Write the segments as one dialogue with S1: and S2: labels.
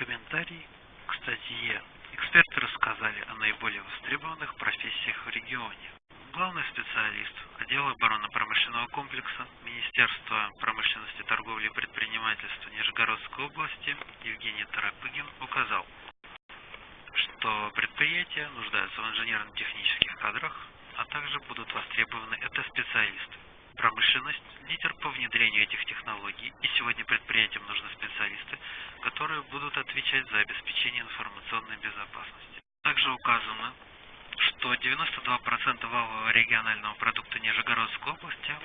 S1: Комментарий к статье. Эксперты рассказали о наиболее востребованных профессиях в регионе. Главный специалист отдела оборонно-промышленного комплекса Министерства промышленности, торговли и предпринимательства Нижегородской области Евгений Тарапыгин указал, что предприятия нуждаются в инженерно-технических кадрах, а также будут востребованы это специалисты. Промышленность – лидер по внедрению этих технологий, и сегодня предприятиям нужны специалисты, которые будут отвечать за обеспечение информационной безопасности. Также указано, что 92% валового регионального продукта Нижегородской области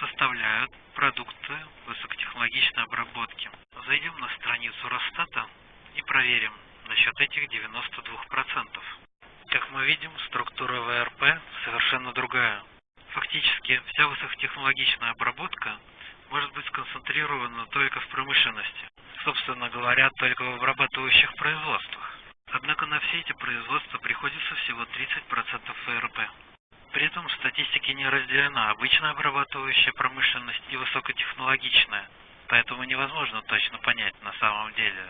S1: составляют продукты высокотехнологичной обработки. Зайдем на страницу Росстата и проверим насчет этих 92%. Как мы видим, структура ВРП совершенно другая. Фактически, вся высокотехнологичная обработка может быть сконцентрирована только в промышленности. Собственно говоря, только в обрабатывающих производствах. Однако на все эти производства приходится всего 30% ВРП. При этом в статистике не разделена обычная обрабатывающая промышленность и высокотехнологичная, поэтому невозможно точно понять на самом деле,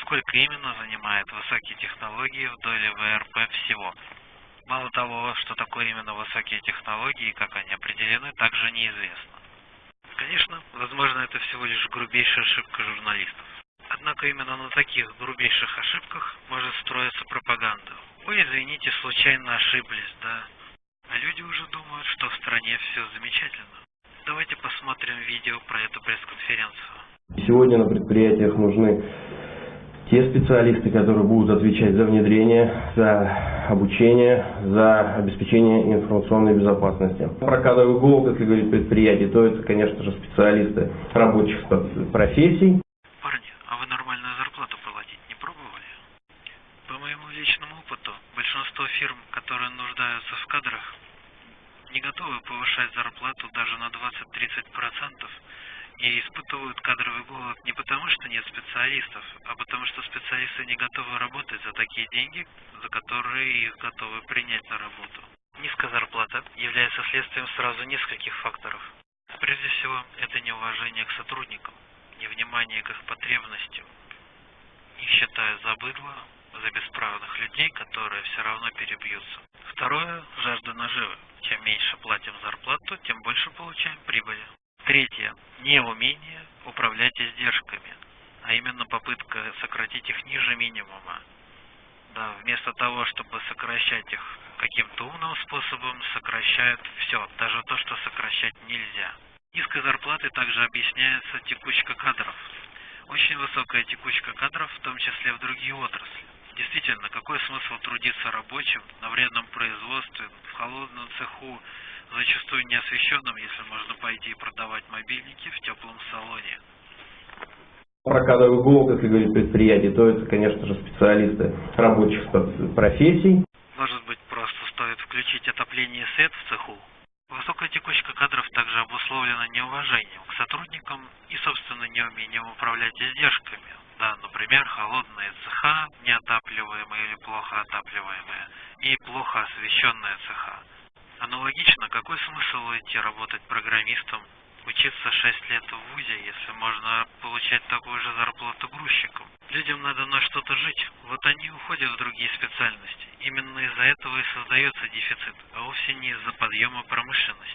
S1: сколько именно занимает высокие технологии в доле ВРП всего. Мало того, что такое именно высокие технологии как они определены, также неизвестно. Конечно, возможно это всего лишь грубейшая ошибка журналистов. Однако именно на таких грубейших ошибках может строиться пропаганда. Ой, извините, случайно ошиблись, да? А люди уже думают, что в стране все замечательно. Давайте посмотрим видео про эту пресс-конференцию.
S2: Сегодня на предприятиях нужны те специалисты, которые будут отвечать за внедрение, за обучение, за обеспечение информационной безопасности. Про кадровый голод, если говорить предприятие, то это, конечно же, специалисты рабочих профессий.
S1: Парни, а вы нормальную зарплату платить не пробовали? По моему личному опыту, большинство фирм, которые нуждаются в кадрах, не готовы повышать зарплату даже на 20-30% и испытывают кадровый голод не потому, что нет специалистов, а потому что специалисты не готовы работать за такие деньги, за которые их готовы принять на работу. Низкая зарплата является следствием сразу нескольких факторов. Прежде всего, это неуважение к сотрудникам, невнимание к их потребностям. Их считают за быдло, за бесправных людей, которые все равно перебьются. Второе – жажда наживы. Чем меньше платим зарплату, тем больше получаем прибыли. Третье. Неумение управлять издержками, а именно попытка сократить их ниже минимума. Да, вместо того, чтобы сокращать их каким-то умным способом, сокращают все, даже то, что сокращать нельзя. Низкой зарплаты также объясняется текучка кадров. Очень высокая текучка кадров, в том числе в другие отрасли. Действительно, какой смысл трудиться рабочим на вредном производстве, в холодном цеху, зачастую неосвещенным, если можно пойти и продавать мобильники в теплом салоне.
S2: Про кадровый голод, если говорить предприятие, то это, конечно же, специалисты рабочих профессий.
S1: Может быть, просто стоит включить отопление и свет в цеху? Высокая текучка кадров также обусловлена неуважением к сотрудникам и, собственно, неумением управлять издержками. Да, например, холодные цеха, неотапливаемые или плохо отапливаемые, и плохо освещенные цеха. Аналогично, какой смысл идти работать программистом, учиться 6 лет в ВУЗе, если можно получать такую же зарплату грузчиком? Людям надо на что-то жить, вот они уходят в другие специальности. Именно из-за этого и создается дефицит, а вовсе не из-за подъема промышленности.